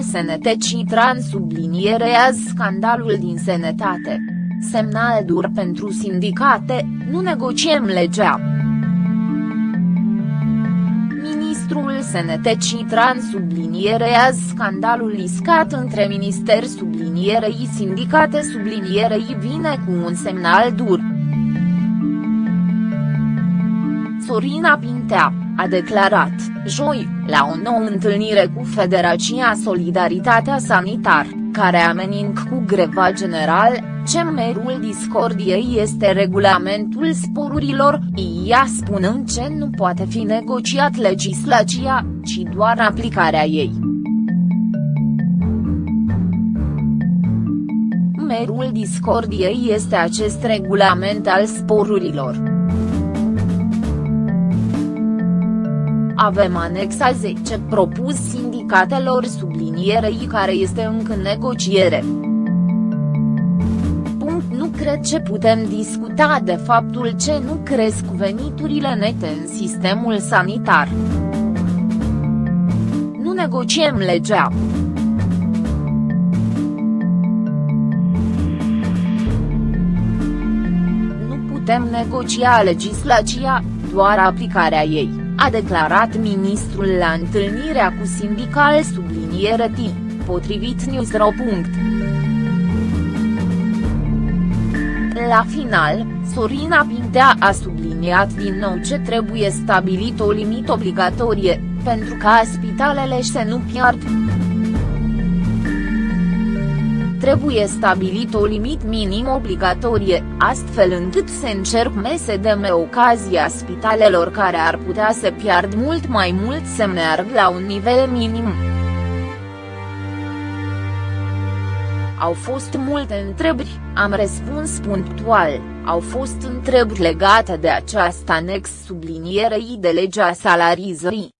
SNT Citran sublinierează scandalul din sănătate. Semnal dur pentru sindicate, nu negociem legea. Ministrul SNT Citran sublinierează scandalul iscat între Minister sublinierei sindicate sublinierei vine cu un semnal dur. Sorina Pintea a declarat, joi, la o nouă întâlnire cu Federația Solidaritatea Sanitar, care ameninc cu greva general, ce merul discordiei este regulamentul sporurilor, ea spunând ce nu poate fi negociat legislația, ci doar aplicarea ei. Merul discordiei este acest regulament al sporurilor. Avem anexa 10 propus sindicatelor sublinierei care este încă în negociere. Punct nu cred ce putem discuta de faptul ce nu cresc veniturile nete în sistemul sanitar. Nu negociem legea. Nu putem negocia legislația, doar aplicarea ei a declarat ministrul la întâlnirea cu sindical subliniere timp, potrivit Newsro. La final, Sorina Pintea a subliniat din nou ce trebuie stabilit o limită obligatorie, pentru ca spitalele să nu piardă trebuie stabilit o limit minim obligatorie, astfel încât se încerc MSDM ocazia spitalelor care ar putea să pierd mult mai mult să meargă la un nivel minim. Au fost multe întrebări, am răspuns punctual, au fost întrebări legate de această anex sublinierei de legea salarizării.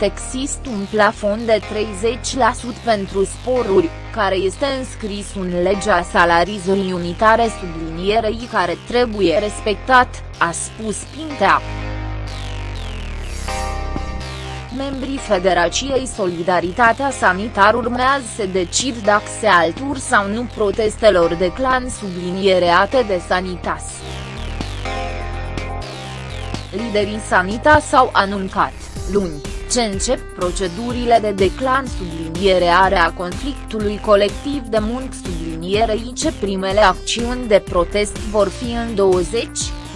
Există un plafon de 30% pentru sporuri, care este înscris în legea salarizării unitare sublinierei care trebuie respectat, a spus Pintea. Membrii Federației Solidaritatea Sanitar urmează să decid dacă se altur sau nu protestelor de clan subliniereate de Sanitas. Liderii Sanitas s-au anuncat, luni, ce încep procedurile de declan subliniere a conflictului colectiv de muncă sublinierei ce primele acțiuni de protest vor fi în 20,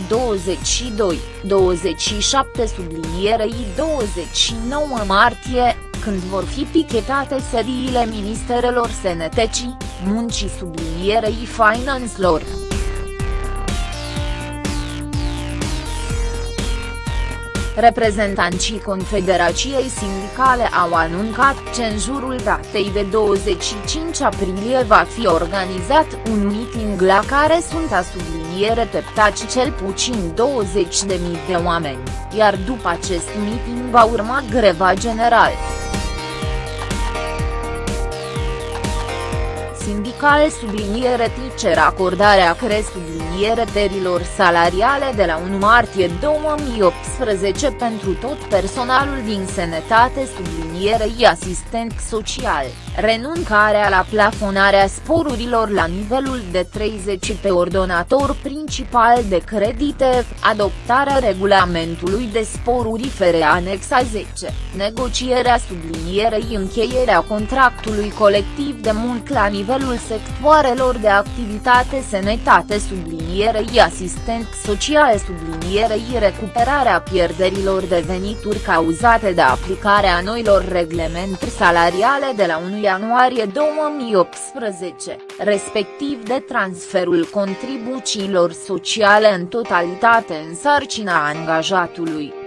22, 27 sublinierei 29 martie, când vor fi pichetate sediile ministerelor sănătății, muncii sublinierei finanțelor. Reprezentanții Confederației Sindicale au anuncat că în jurul datei de 25 aprilie va fi organizat un meeting la care sunt a subliniere teptaci cel puțin 20.000 de oameni, iar după acest meeting va urma greva generală. Sindical subliniere cer acordarea cre subliniere terilor salariale de la 1 martie 2018 pentru tot personalul din sănătate sublinierei asistent social, renunțarea la plafonarea sporurilor la nivelul de 30 pe ordonator principal de credite, adoptarea regulamentului de sporuri fere anexa 10, negocierea sublinierei încheierea contractului colectiv de muncă la nivelul sectoarelor de activitate sănătate sublinierei asistent social sublinierei recuperarea pierderilor de venituri cauzate de aplicarea noilor reglemente salariale de la 1 ianuarie 2018, respectiv de transferul contribuțiilor sociale în totalitate în sarcina angajatului.